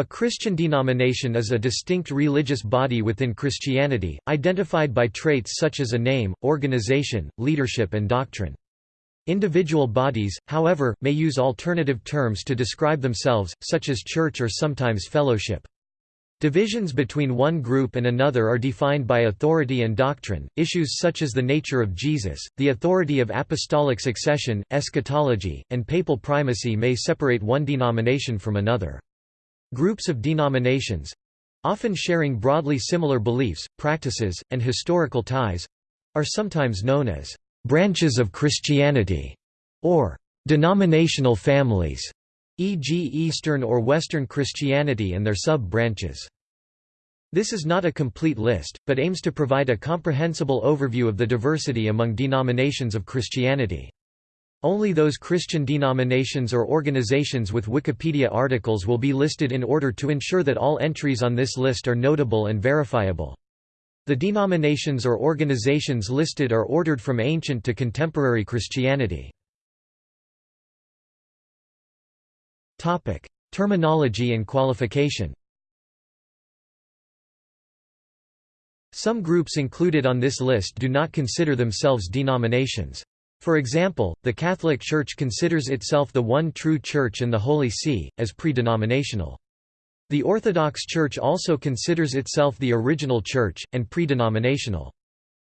A Christian denomination is a distinct religious body within Christianity, identified by traits such as a name, organization, leadership and doctrine. Individual bodies, however, may use alternative terms to describe themselves, such as church or sometimes fellowship. Divisions between one group and another are defined by authority and doctrine. Issues such as the nature of Jesus, the authority of apostolic succession, eschatology, and papal primacy may separate one denomination from another. Groups of denominations often sharing broadly similar beliefs, practices, and historical ties are sometimes known as branches of Christianity or denominational families, e.g., Eastern or Western Christianity and their sub branches. This is not a complete list, but aims to provide a comprehensible overview of the diversity among denominations of Christianity. Only those Christian denominations or organizations with Wikipedia articles will be listed in order to ensure that all entries on this list are notable and verifiable. The denominations or organizations listed are ordered from ancient to contemporary Christianity. Topic: Terminology and qualification Some groups included on this list do not consider themselves denominations. For example, the Catholic Church considers itself the one true Church and the Holy See, as pre-denominational. The Orthodox Church also considers itself the original Church, and pre-denominational.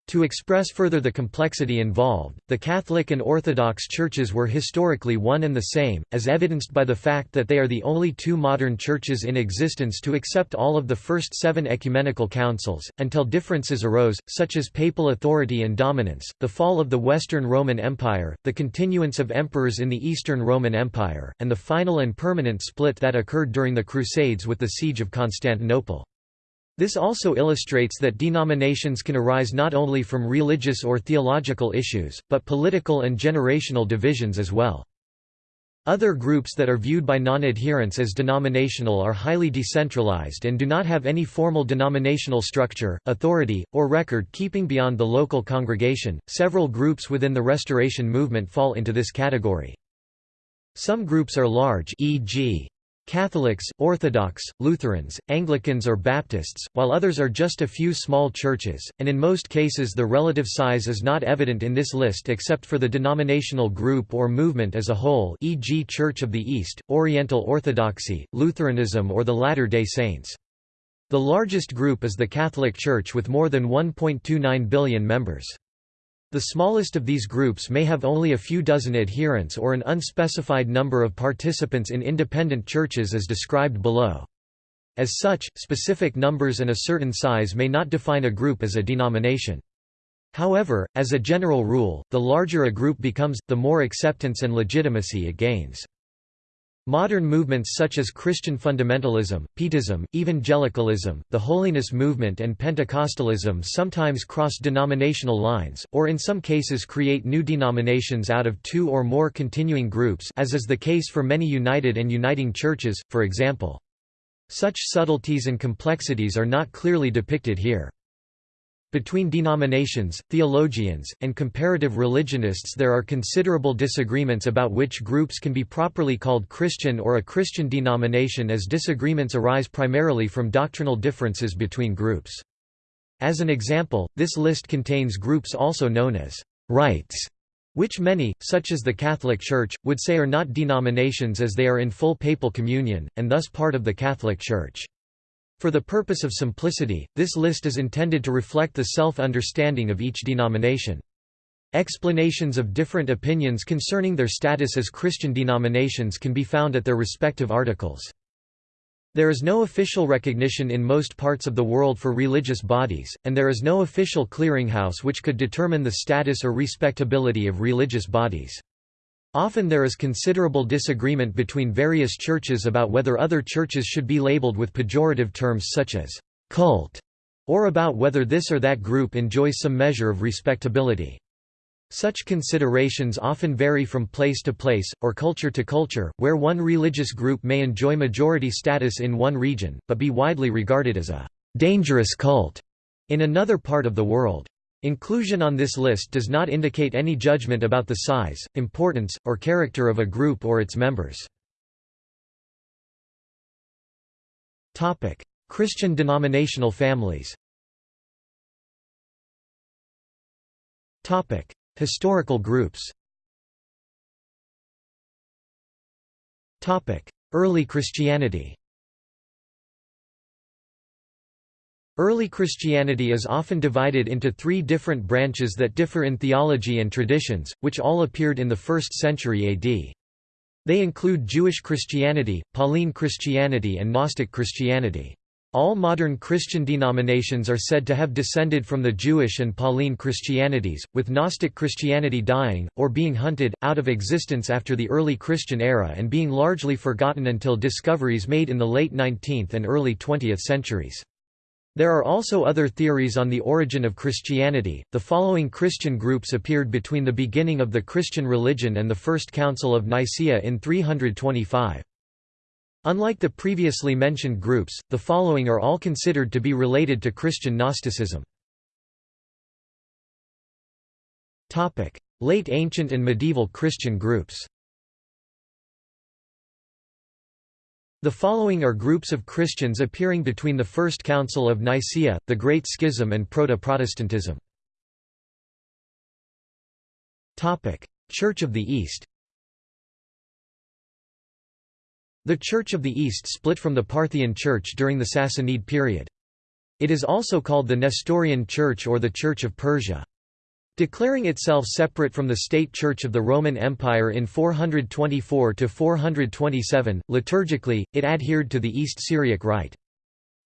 To express further the complexity involved, the Catholic and Orthodox churches were historically one and the same, as evidenced by the fact that they are the only two modern churches in existence to accept all of the first seven ecumenical councils, until differences arose, such as papal authority and dominance, the fall of the Western Roman Empire, the continuance of emperors in the Eastern Roman Empire, and the final and permanent split that occurred during the Crusades with the Siege of Constantinople. This also illustrates that denominations can arise not only from religious or theological issues, but political and generational divisions as well. Other groups that are viewed by non-adherents as denominational are highly decentralized and do not have any formal denominational structure, authority, or record keeping beyond the local congregation. Several groups within the Restoration movement fall into this category. Some groups are large, e.g., Catholics, Orthodox, Lutherans, Anglicans or Baptists, while others are just a few small churches, and in most cases the relative size is not evident in this list except for the denominational group or movement as a whole e.g. Church of the East, Oriental Orthodoxy, Lutheranism or the Latter-day Saints. The largest group is the Catholic Church with more than 1.29 billion members. The smallest of these groups may have only a few dozen adherents or an unspecified number of participants in independent churches as described below. As such, specific numbers and a certain size may not define a group as a denomination. However, as a general rule, the larger a group becomes, the more acceptance and legitimacy it gains. Modern movements such as Christian fundamentalism, Pietism, evangelicalism, the Holiness movement and Pentecostalism sometimes cross denominational lines, or in some cases create new denominations out of two or more continuing groups as is the case for many united and uniting churches, for example. Such subtleties and complexities are not clearly depicted here. Between denominations, theologians, and comparative religionists there are considerable disagreements about which groups can be properly called Christian or a Christian denomination as disagreements arise primarily from doctrinal differences between groups. As an example, this list contains groups also known as «rites», which many, such as the Catholic Church, would say are not denominations as they are in full papal communion, and thus part of the Catholic Church. For the purpose of simplicity, this list is intended to reflect the self-understanding of each denomination. Explanations of different opinions concerning their status as Christian denominations can be found at their respective articles. There is no official recognition in most parts of the world for religious bodies, and there is no official clearinghouse which could determine the status or respectability of religious bodies. Often there is considerable disagreement between various churches about whether other churches should be labeled with pejorative terms such as «cult» or about whether this or that group enjoys some measure of respectability. Such considerations often vary from place to place, or culture to culture, where one religious group may enjoy majority status in one region, but be widely regarded as a «dangerous cult» in another part of the world. Inclusion on this list does not indicate any judgment about the size, importance, or character of a group or its members. Christian denominational families Historical groups Early Christianity Early Christianity is often divided into three different branches that differ in theology and traditions, which all appeared in the 1st century AD. They include Jewish Christianity, Pauline Christianity and Gnostic Christianity. All modern Christian denominations are said to have descended from the Jewish and Pauline Christianities, with Gnostic Christianity dying, or being hunted, out of existence after the early Christian era and being largely forgotten until discoveries made in the late 19th and early 20th centuries. There are also other theories on the origin of Christianity. The following Christian groups appeared between the beginning of the Christian religion and the First Council of Nicaea in 325. Unlike the previously mentioned groups, the following are all considered to be related to Christian Gnosticism. Late ancient and medieval Christian groups The following are groups of Christians appearing between the First Council of Nicaea, the Great Schism and Proto-Protestantism. Church of the East The Church of the East split from the Parthian Church during the Sassanid period. It is also called the Nestorian Church or the Church of Persia. Declaring itself separate from the state church of the Roman Empire in 424–427, liturgically, it adhered to the East Syriac Rite.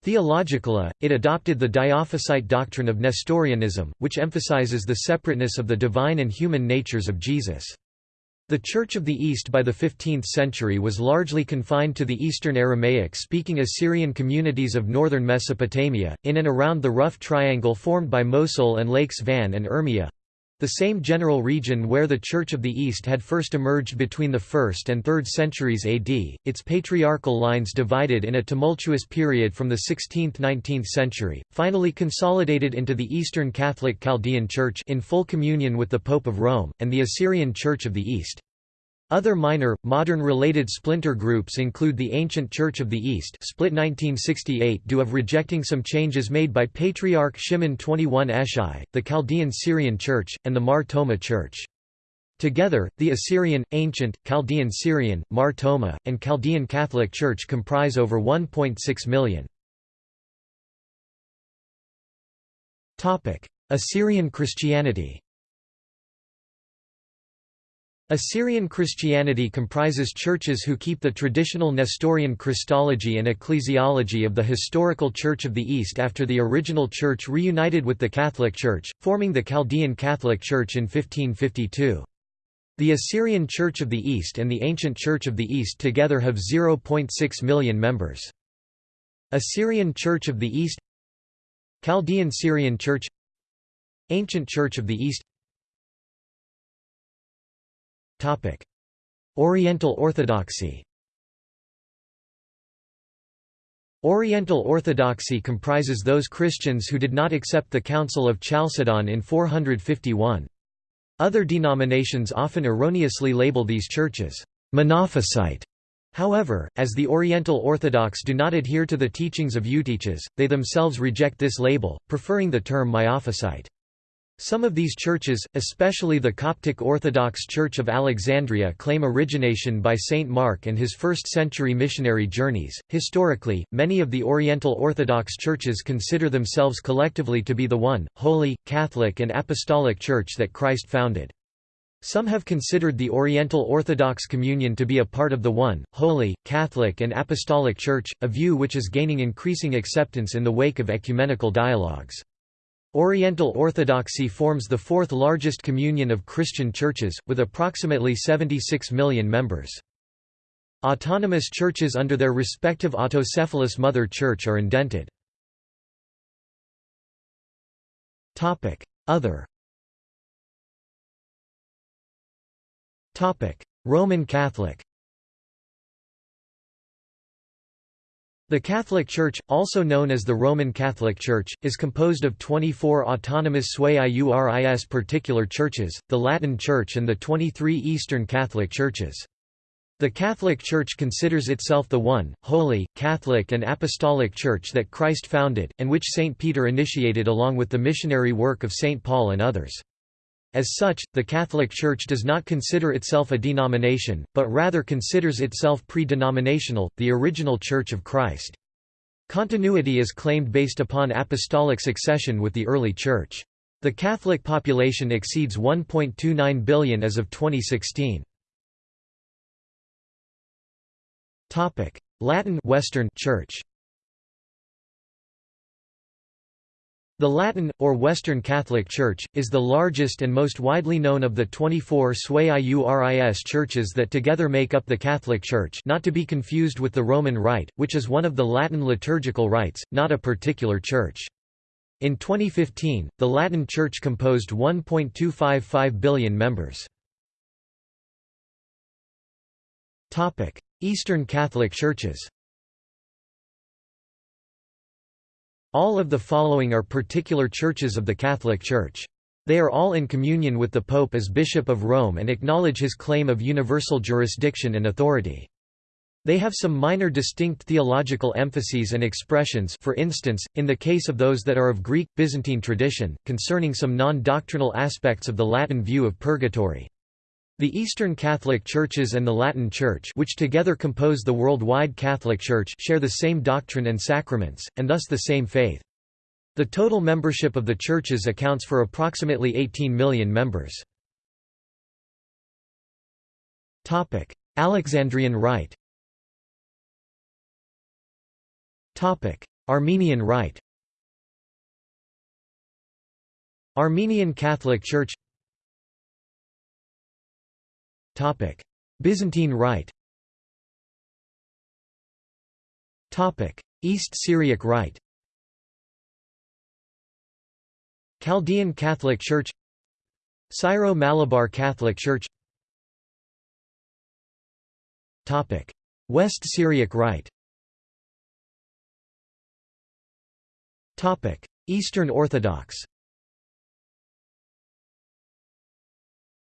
Theologically, it adopted the Diophysite doctrine of Nestorianism, which emphasizes the separateness of the divine and human natures of Jesus. The Church of the East by the 15th century was largely confined to the Eastern Aramaic-speaking Assyrian communities of northern Mesopotamia, in and around the rough triangle formed by Mosul and Lakes Van and Urmia—the same general region where the Church of the East had first emerged between the 1st and 3rd centuries AD, its patriarchal lines divided in a tumultuous period from the 16th–19th century, finally consolidated into the Eastern Catholic Chaldean Church in full communion with the Pope of Rome, and the Assyrian Church of the East. Other minor, modern related splinter groups include the Ancient Church of the East split 1968 due of rejecting some changes made by Patriarch Shimon 21 Eshai, the Chaldean Syrian Church, and the Mar Thoma Church. Together, the Assyrian, Ancient, Chaldean Syrian, Mar Thoma, and Chaldean Catholic Church comprise over 1.6 million. Assyrian Christianity Assyrian Christianity comprises churches who keep the traditional Nestorian Christology and ecclesiology of the historical Church of the East after the original church reunited with the Catholic Church, forming the Chaldean Catholic Church in 1552. The Assyrian Church of the East and the Ancient Church of the East together have 0.6 million members. Assyrian Church of the East Chaldean Syrian Church Ancient Church of the East Oriental Orthodoxy Oriental Orthodoxy comprises those Christians who did not accept the Council of Chalcedon in 451. Other denominations often erroneously label these churches, Monophysite. However, as the Oriental Orthodox do not adhere to the teachings of Eutyches, they themselves reject this label, preferring the term Miaphysite. Some of these churches, especially the Coptic Orthodox Church of Alexandria, claim origination by Saint Mark and his first century missionary journeys. Historically, many of the Oriental Orthodox churches consider themselves collectively to be the one, holy, Catholic, and Apostolic Church that Christ founded. Some have considered the Oriental Orthodox Communion to be a part of the one, holy, Catholic, and Apostolic Church, a view which is gaining increasing acceptance in the wake of ecumenical dialogues. Oriental Orthodoxy forms the fourth largest communion of Christian churches, with approximately 76 million members. Autonomous churches under their respective autocephalous mother church are indented. Other Roman Catholic The Catholic Church, also known as the Roman Catholic Church, is composed of 24 autonomous sui iuris particular churches, the Latin Church and the 23 Eastern Catholic Churches. The Catholic Church considers itself the one, holy, Catholic and Apostolic Church that Christ founded, and which St. Peter initiated along with the missionary work of St. Paul and others. As such, the Catholic Church does not consider itself a denomination, but rather considers itself pre-denominational, the original Church of Christ. Continuity is claimed based upon apostolic succession with the early Church. The Catholic population exceeds 1.29 billion as of 2016. Topic: Latin Western Church. The Latin, or Western Catholic Church, is the largest and most widely known of the 24 sui iuris churches that together make up the Catholic Church not to be confused with the Roman Rite, which is one of the Latin liturgical rites, not a particular church. In 2015, the Latin Church composed 1.255 billion members. Eastern Catholic Churches All of the following are particular churches of the Catholic Church. They are all in communion with the Pope as Bishop of Rome and acknowledge his claim of universal jurisdiction and authority. They have some minor distinct theological emphases and expressions for instance, in the case of those that are of Greek, Byzantine tradition, concerning some non-doctrinal aspects of the Latin view of purgatory. The Eastern Catholic Churches and the Latin Church which together compose the worldwide Catholic Church share the same doctrine and sacraments, and thus the same faith. The total membership of the churches accounts for approximately 18 million members. Alexandrian Rite Armenian Rite Armenian Catholic Church Byzantine Rite. East Syriac Rite. Chaldean Catholic Church. Syro-Malabar Catholic Church. West Syriac Rite. Eastern Orthodox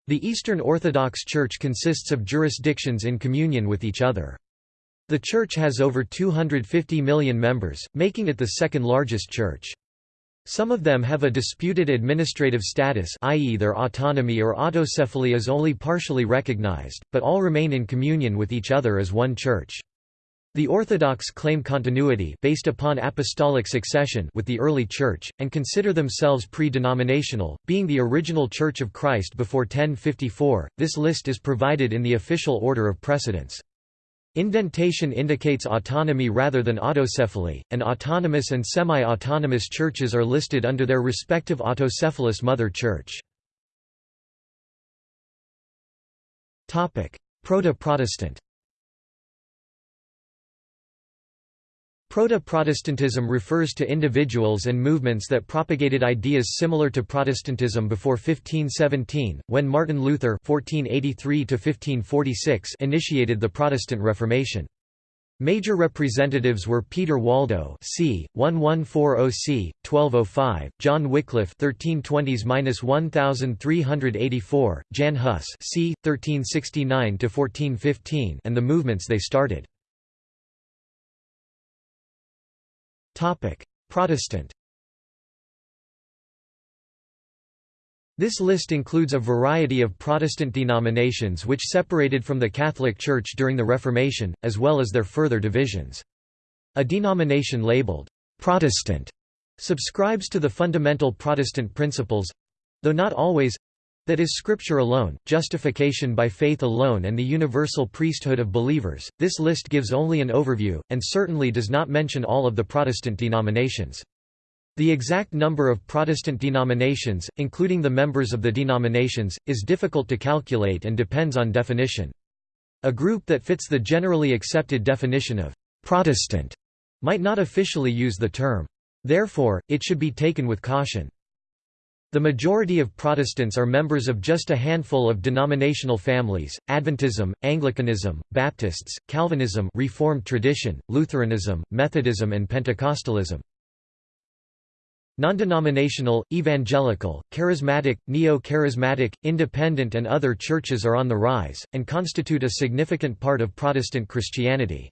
The Eastern Orthodox Church consists of jurisdictions in communion with each other. The Church has over 250 million members, making it the second largest church. Some of them have a disputed administrative status i.e. their autonomy or autocephaly is only partially recognized, but all remain in communion with each other as one church. The Orthodox claim continuity based upon apostolic succession with the early Church, and consider themselves pre-denominational, being the original Church of Christ before 1054. This list is provided in the official order of precedence. Indentation indicates autonomy rather than autocephaly, and autonomous and semi-autonomous churches are listed under their respective autocephalous mother church. Proto-Protestant Proto-Protestantism refers to individuals and movements that propagated ideas similar to Protestantism before 1517, when Martin Luther (1483–1546) initiated the Protestant Reformation. Major representatives were Peter Waldo c. 1140 c. 1205, John Wycliffe 1320s-1384, Jan Hus c. 1369–1415 and the movements they started. Protestant This list includes a variety of Protestant denominations which separated from the Catholic Church during the Reformation, as well as their further divisions. A denomination labeled «Protestant» subscribes to the fundamental Protestant principles—though not always that is Scripture alone, justification by faith alone and the universal priesthood of believers. This list gives only an overview, and certainly does not mention all of the Protestant denominations. The exact number of Protestant denominations, including the members of the denominations, is difficult to calculate and depends on definition. A group that fits the generally accepted definition of «Protestant» might not officially use the term. Therefore, it should be taken with caution. The majority of Protestants are members of just a handful of denominational families, Adventism, Anglicanism, Baptists, Calvinism Reformed tradition, Lutheranism, Methodism and Pentecostalism. Non-denominational, evangelical, charismatic, neo-charismatic, independent and other churches are on the rise, and constitute a significant part of Protestant Christianity.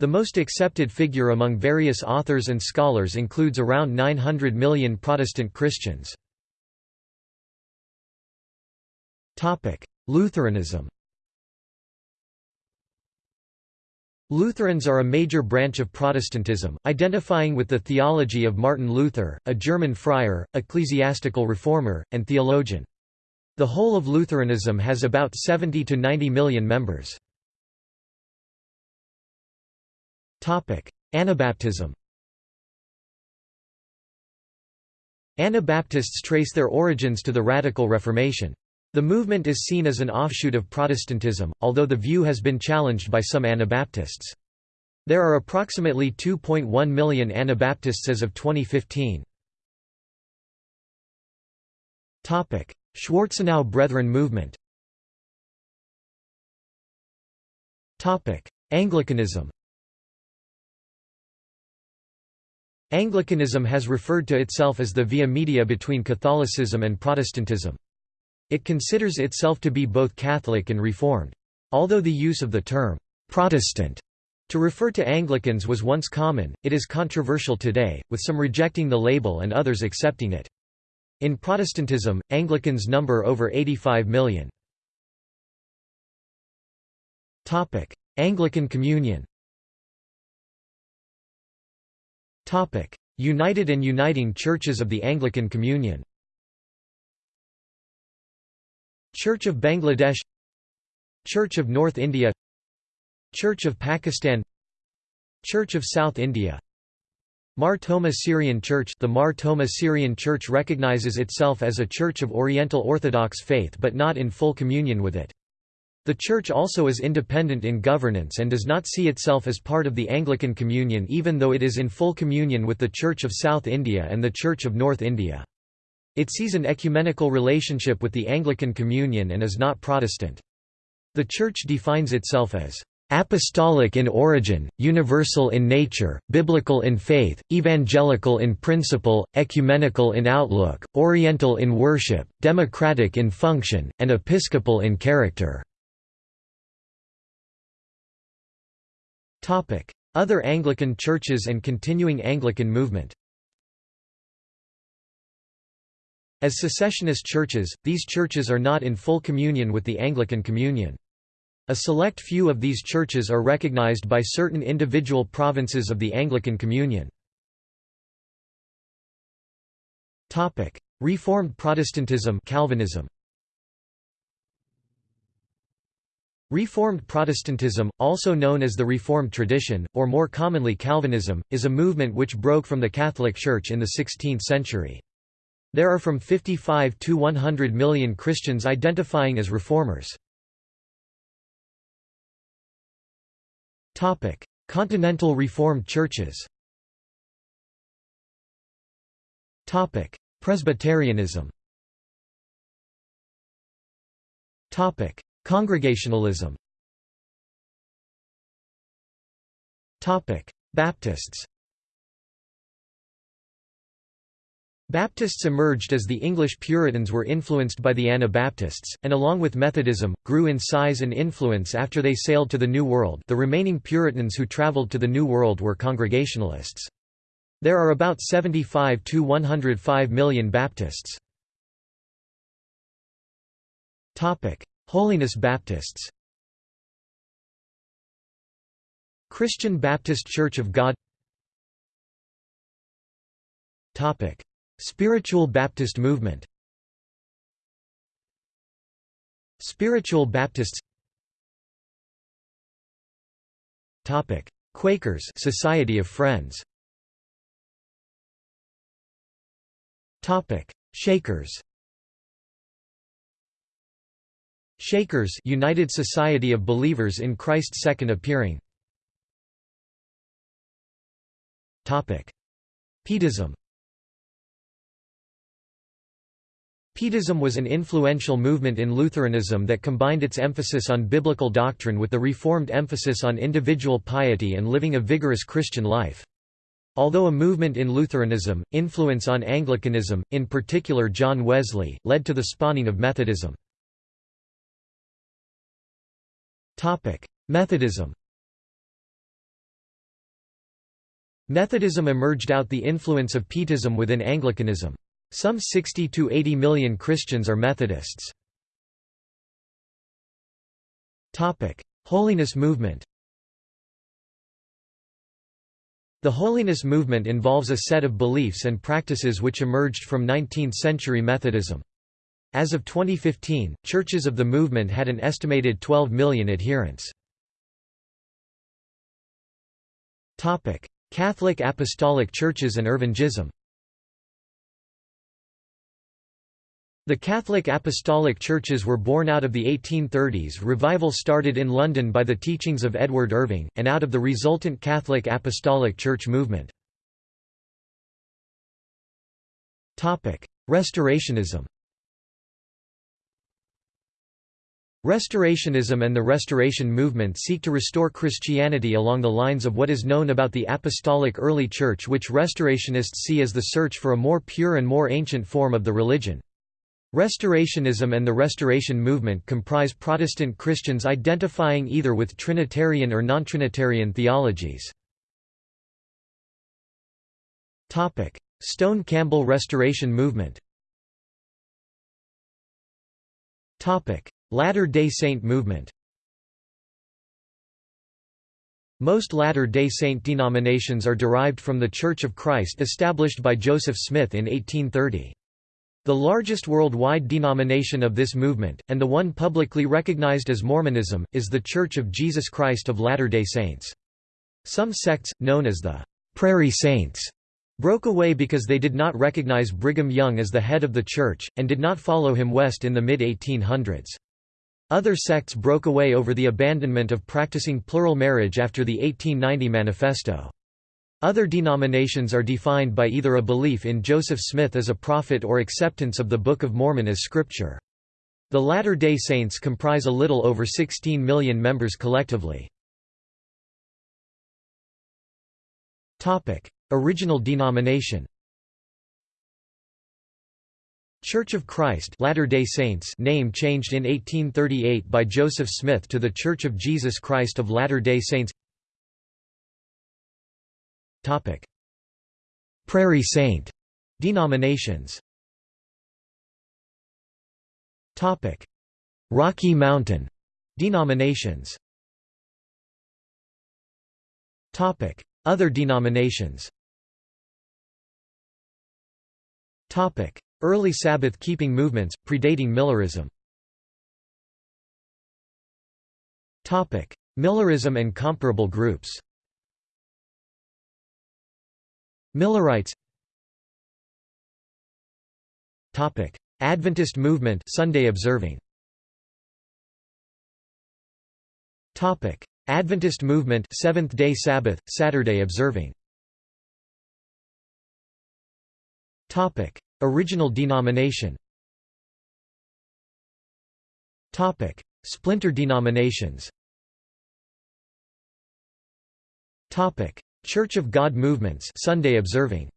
The most accepted figure among various authors and scholars includes around 900 million Protestant Christians. Lutheranism Lutherans are a major branch of Protestantism, identifying with the theology of Martin Luther, a German friar, ecclesiastical reformer, and theologian. The whole of Lutheranism has about 70 to 90 million members. Anabaptism Anabaptists trace their origins to the Radical Reformation. The movement is seen as an offshoot of Protestantism, although the view has been challenged by some Anabaptists. There are approximately 2.1 million Anabaptists as of 2015. Schwarzenau Brethren movement Anglicanism Anglicanism has referred to itself as the via media between Catholicism and Protestantism. It considers itself to be both Catholic and Reformed. Although the use of the term, "'Protestant' to refer to Anglicans was once common, it is controversial today, with some rejecting the label and others accepting it. In Protestantism, Anglicans number over 85 million. Anglican Communion United and Uniting Churches of the Anglican Communion Church of Bangladesh Church of North India Church of Pakistan Church of South India Mar Thoma Syrian Church The Mar Thoma Syrian Church recognizes itself as a church of Oriental Orthodox faith but not in full communion with it. The Church also is independent in governance and does not see itself as part of the Anglican Communion even though it is in full communion with the Church of South India and the Church of North India. It sees an ecumenical relationship with the Anglican Communion and is not Protestant. The Church defines itself as apostolic in origin, universal in nature, biblical in faith, evangelical in principle, ecumenical in outlook, oriental in worship, democratic in function, and episcopal in character." Other Anglican churches and continuing Anglican movement As secessionist churches, these churches are not in full communion with the Anglican Communion. A select few of these churches are recognized by certain individual provinces of the Anglican Communion. Reformed Protestantism Calvinism Reformed Protestantism, also known as the Reformed tradition, or more commonly Calvinism, is a movement which broke from the Catholic Church in the 16th century. There are from 55 to 100 million Christians identifying as reformers. Continental Reformed churches Presbyterianism Congregationalism Baptists Baptists emerged as the English Puritans were influenced by the Anabaptists, and along with Methodism, grew in size and influence after they sailed to the New World the remaining Puritans who traveled to the New World were Congregationalists. There are about 75 to 105 million Baptists. Holiness Baptists Christian Baptist Church of God Spiritual Baptist movement. Spiritual Baptists. Topic. Quakers Society of Friends. Topic. Shakers. Shakers United Society of Believers in Christ's Second Appearing. Topic. Pietism Pietism was an influential movement in Lutheranism that combined its emphasis on biblical doctrine with the Reformed emphasis on individual piety and living a vigorous Christian life. Although a movement in Lutheranism, influence on Anglicanism, in particular John Wesley, led to the spawning of Methodism. Methodism Methodism emerged out the influence of Pietism within Anglicanism. Some 60 to 80 million Christians are Methodists. Holiness movement The holiness movement involves a set of beliefs and practices which emerged from 19th-century Methodism. As of 2015, churches of the movement had an estimated 12 million adherents. Catholic Apostolic Churches and Irvingism The Catholic Apostolic Churches were born out of the 1830s revival started in London by the teachings of Edward Irving, and out of the resultant Catholic Apostolic Church movement. Restorationism Restorationism and the Restoration movement seek to restore Christianity along the lines of what is known about the Apostolic Early Church which Restorationists see as the search for a more pure and more ancient form of the religion. Restorationism and the Restoration movement comprise Protestant Christians identifying either with Trinitarian or non-Trinitarian theologies. Stone Campbell Restoration movement Latter-day Saint movement Most Latter-day Saint denominations are derived from the Church of Christ established by Joseph Smith in 1830. The largest worldwide denomination of this movement, and the one publicly recognized as Mormonism, is The Church of Jesus Christ of Latter-day Saints. Some sects, known as the Prairie Saints, broke away because they did not recognize Brigham Young as the head of the church, and did not follow him west in the mid-1800s. Other sects broke away over the abandonment of practicing plural marriage after the 1890 Manifesto. Other denominations are defined by either a belief in Joseph Smith as a prophet or acceptance of the Book of Mormon as scripture. The Latter-day Saints comprise a little over 16 million members collectively. Original denomination Church of Christ Latter-day Saints name changed in 1838 by Joseph Smith to The Church of Jesus Christ of Latter-day Saints Topic. Prairie Saint denominations Topic. Rocky Mountain denominations Topic. Other denominations Topic. Early Sabbath-keeping movements, predating Millerism Topic. Millerism and comparable groups Millerites Topic: Adventist movement Sunday observing. Topic: Adventist movement Seventh-day Sabbath Saturday observing. Topic: Original denomination. Topic: Splinter denominations. Topic: Church of God movements Sunday observing.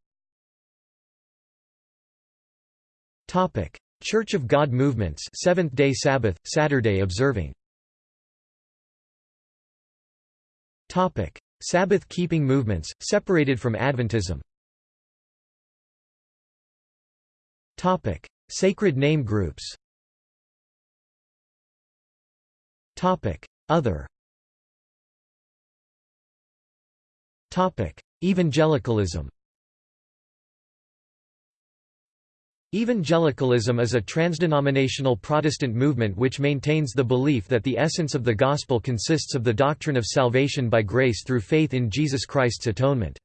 Topic. Church of God movements Seventh-day Sabbath Saturday observing. Topic. Sabbath keeping movements separated from Adventism. Topic. Sacred name groups. Topic. Other Evangelicalism. Evangelicalism is a transdenominational Protestant movement which maintains the belief that the essence of the Gospel consists of the doctrine of salvation by grace through faith in Jesus Christ's atonement.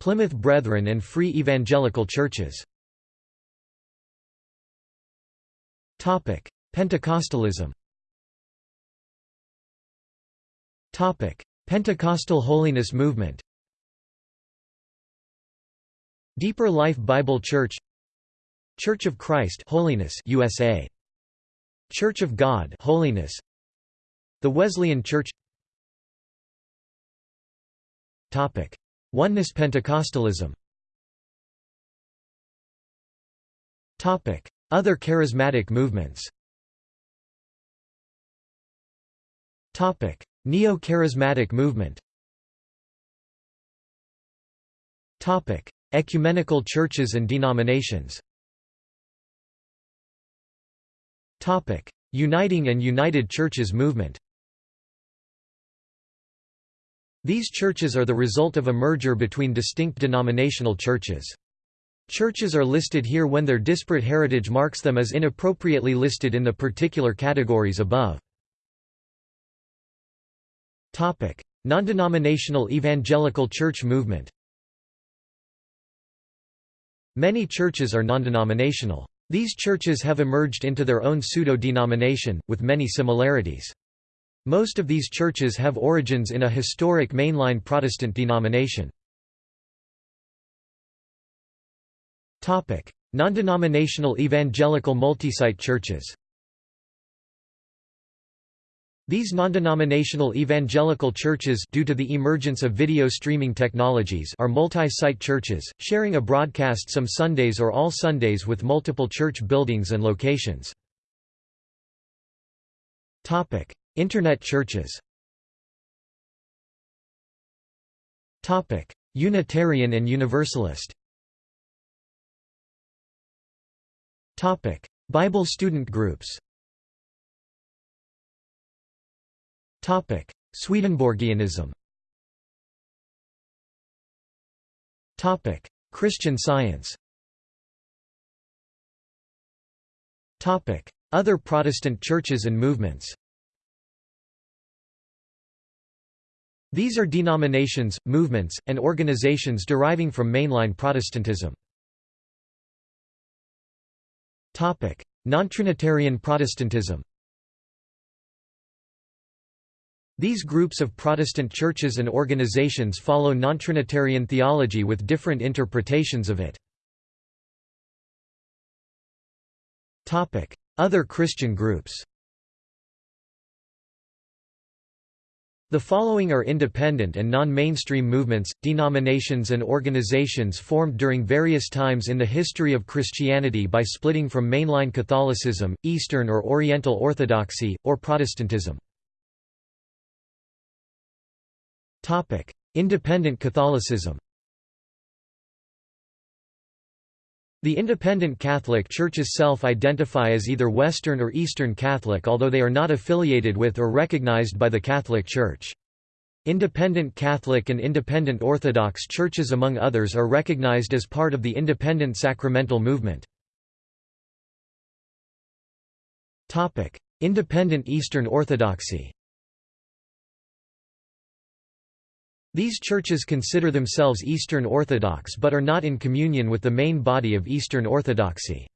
Plymouth Brethren and Free Evangelical Churches. Pentecostalism Topic: Pentecostal Holiness Movement. Deeper Life Bible Church. Church of Christ Holiness USA. Church of God Holiness. The Wesleyan Church. Topic: Oneness Pentecostalism Topic: Other charismatic movements Neo-charismatic movement Ecumenical churches and denominations Uniting and United Churches movement These churches are the result of a merger between distinct denominational churches. Churches are listed here when their disparate heritage marks them as inappropriately listed in the particular categories above. Non-denominational evangelical church movement Many churches are non-denominational. These churches have emerged into their own pseudo-denomination, with many similarities. Most of these churches have origins in a historic mainline Protestant denomination. Non-denominational evangelical multi-site churches These non-denominational evangelical churches due to the emergence of video streaming technologies are multi-site churches, sharing a broadcast some Sundays or all Sundays with multiple church buildings and locations. Internet churches. Unitarian and Universalist. Bible student groups Swedenborgianism. Topic: Christian Science. Topic: Other Protestant churches and movements. These are denominations, movements, and organizations deriving from mainline Protestantism. Non-Trinitarian Protestantism These groups of Protestant churches and organizations follow non-Trinitarian theology with different interpretations of it. Other Christian groups The following are independent and non-mainstream movements, denominations and organizations formed during various times in the history of Christianity by splitting from mainline Catholicism, Eastern or Oriental Orthodoxy, or Protestantism. Independent Catholicism The independent Catholic churches self-identify as either Western or Eastern Catholic although they are not affiliated with or recognized by the Catholic Church. Independent Catholic and Independent Orthodox churches among others are recognized as part of the Independent Sacramental movement. Independent Eastern Orthodoxy These churches consider themselves Eastern Orthodox but are not in communion with the main body of Eastern Orthodoxy.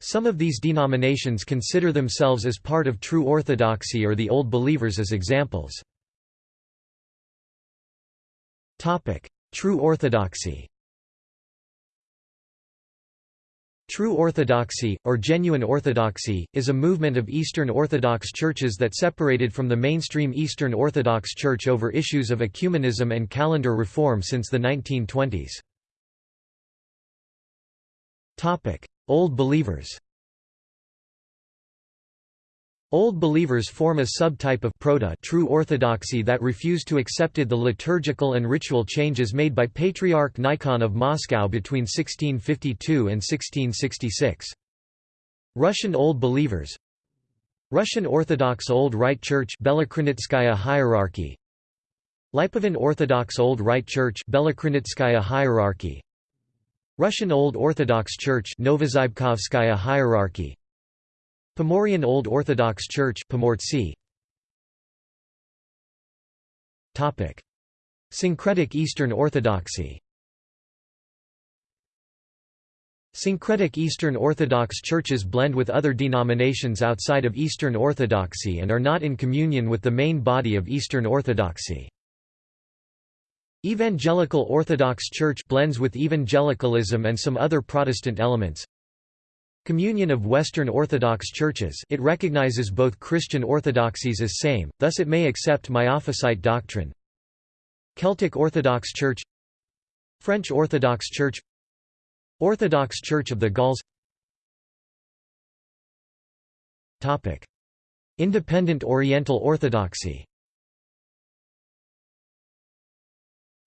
Some of these denominations consider themselves as part of True Orthodoxy or the Old Believers as examples. True Orthodoxy True Orthodoxy, or Genuine Orthodoxy, is a movement of Eastern Orthodox churches that separated from the mainstream Eastern Orthodox Church over issues of ecumenism and calendar reform since the 1920s. Old Believers Old Believers form a subtype of proto true orthodoxy that refused to accepted the liturgical and ritual changes made by Patriarch Nikon of Moscow between 1652 and 1666. Russian Old Believers. Russian Orthodox Old Rite Church Belokrinitskaya hierarchy. Lipovan Orthodox Old Rite Church Belokrinitskaya hierarchy. Russian Old Orthodox Church Novozybkovskaya hierarchy Pomorian Old Orthodox Church. Topic: Syncretic Eastern Orthodoxy. Syncretic Eastern Orthodox churches blend with other denominations outside of Eastern Orthodoxy and are not in communion with the main body of Eastern Orthodoxy. Evangelical Orthodox Church blends with evangelicalism and some other Protestant elements. Communion of Western Orthodox Churches. It recognizes both Christian orthodoxies as same, thus it may accept Miaphysite doctrine. Celtic Orthodox Church. French Orthodox Church. Orthodox Church of the Gauls. Independent Oriental Orthodoxy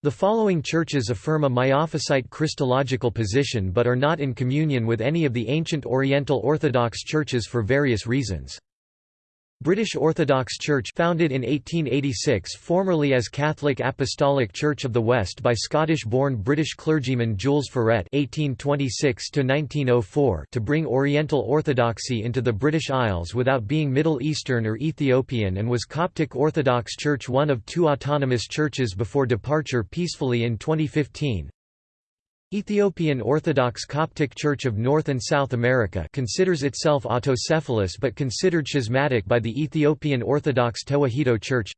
The following churches affirm a Miaphysite Christological position but are not in communion with any of the ancient Oriental Orthodox churches for various reasons. British Orthodox Church founded in 1886 formerly as Catholic Apostolic Church of the West by Scottish-born British clergyman Jules Ferrette (1826–1904) to bring Oriental Orthodoxy into the British Isles without being Middle Eastern or Ethiopian and was Coptic Orthodox Church one of two autonomous churches before departure peacefully in 2015. Ethiopian Orthodox Coptic Church of North and South America considers itself autocephalous but considered schismatic by the Ethiopian Orthodox Tewahedo Church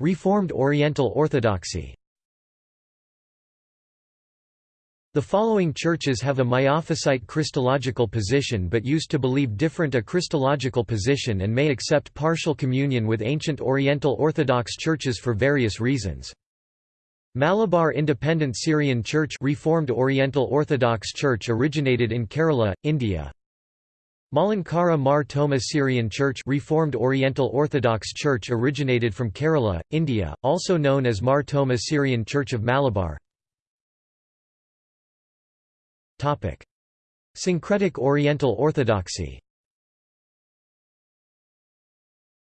Reformed Oriental Orthodoxy The following churches have a Miaphysite Christological position but used to believe different a Christological position and may accept partial communion with ancient Oriental Orthodox churches for various reasons. Malabar Independent Syrian Church Reformed Oriental Orthodox Church originated in Kerala, India. Malankara Mar Thoma Syrian Church Reformed Oriental Orthodox Church originated from Kerala, India, also known as Mar Thoma Syrian Church of Malabar. Syncretic Oriental Orthodoxy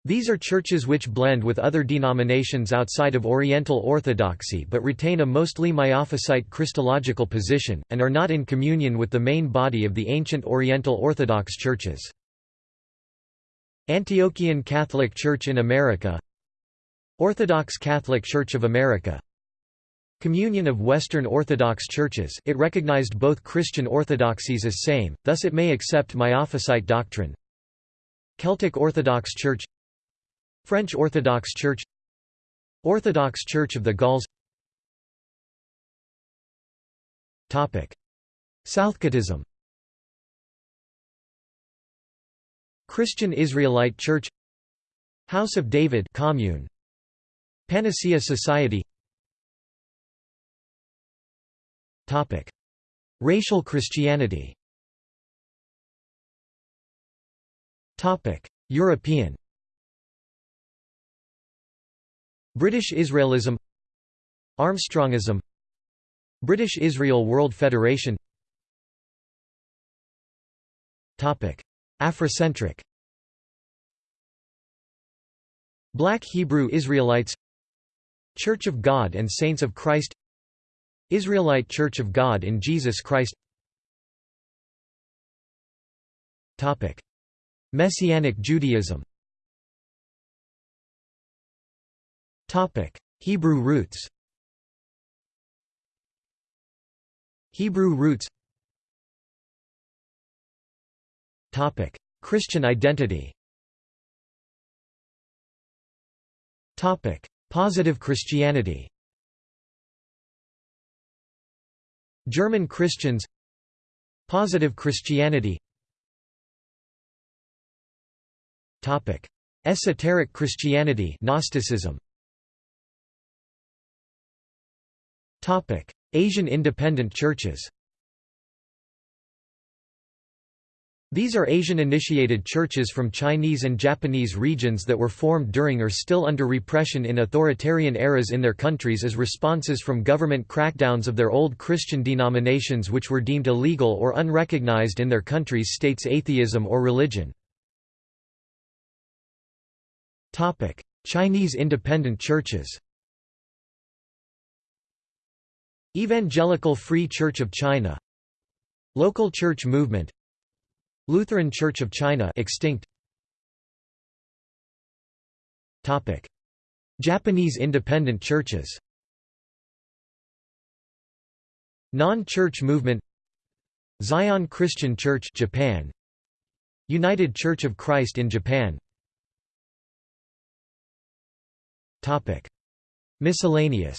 These are churches which blend with other denominations outside of Oriental Orthodoxy but retain a mostly Miaphysite Christological position, and are not in communion with the main body of the ancient Oriental Orthodox churches. Antiochian Catholic Church in America Orthodox Catholic Church of America Communion of Western Orthodox Churches it recognized both Christian orthodoxies as same, thus it may accept Miaphysite doctrine Celtic Orthodox Church French Orthodox Church Orthodox Church of the Gauls. Southcottism Christian Israelite Church House of David commune. Panacea Society. Racial Christianity. European British Israelism Armstrongism British Israel World Federation. Afrocentric. Black Hebrew Israelites Church of God and Saints of Christ Israelite Church of God in Jesus Christ. Messianic Judaism Hebrew roots. Hebrew roots. Topic: Christian identity. Topic: Positive Christianity. German Christians. Positive Christianity. Topic: Esoteric Christianity Gnosticism Asian independent churches These are Asian-initiated churches from Chinese and Japanese regions that were formed during or still under repression in authoritarian eras in their countries as responses from government crackdowns of their old Christian denominations which were deemed illegal or unrecognized in their countries' states atheism or religion. Chinese independent churches Evangelical Free Church of China. Local Church Movement. Lutheran Church of China extinct. Topic. Japanese independent churches. Non-church movement. Zion Christian Church Japan. United Church of Christ in Japan. Topic. Miscellaneous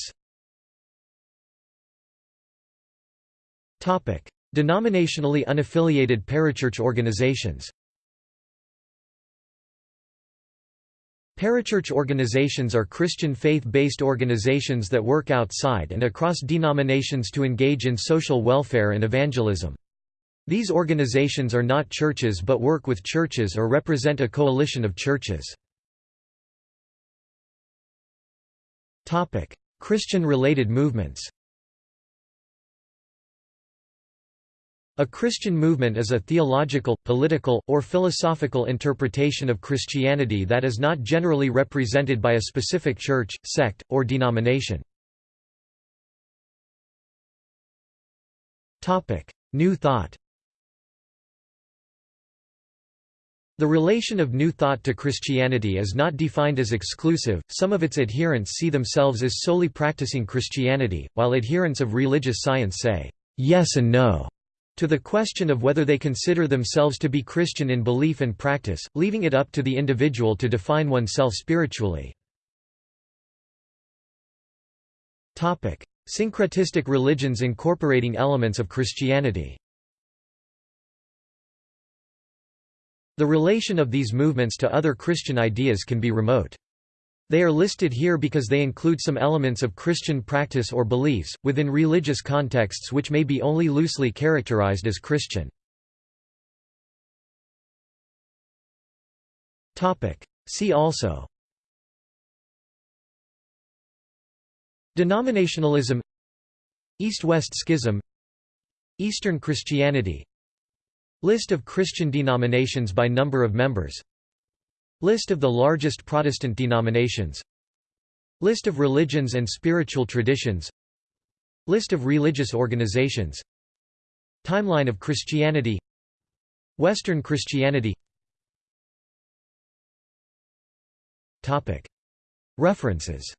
Denominationally unaffiliated parachurch organizations Parachurch organizations are Christian faith-based organizations that work outside and across denominations to engage in social welfare and evangelism. These organizations are not churches but work with churches or represent a coalition of churches. Christian-related movements A Christian movement is a theological, political, or philosophical interpretation of Christianity that is not generally represented by a specific church, sect, or denomination. New Thought The relation of New Thought to Christianity is not defined as exclusive, some of its adherents see themselves as solely practicing Christianity, while adherents of religious science say, yes and no to the question of whether they consider themselves to be Christian in belief and practice, leaving it up to the individual to define oneself spiritually. Syncretistic religions incorporating elements of Christianity The relation of these movements to other Christian ideas can be remote. They are listed here because they include some elements of Christian practice or beliefs, within religious contexts which may be only loosely characterized as Christian. See also Denominationalism East-West Schism Eastern Christianity List of Christian denominations by number of members List of the largest Protestant denominations. List of religions and spiritual traditions. List of religious organizations. Timeline of Christianity. Western Christianity. References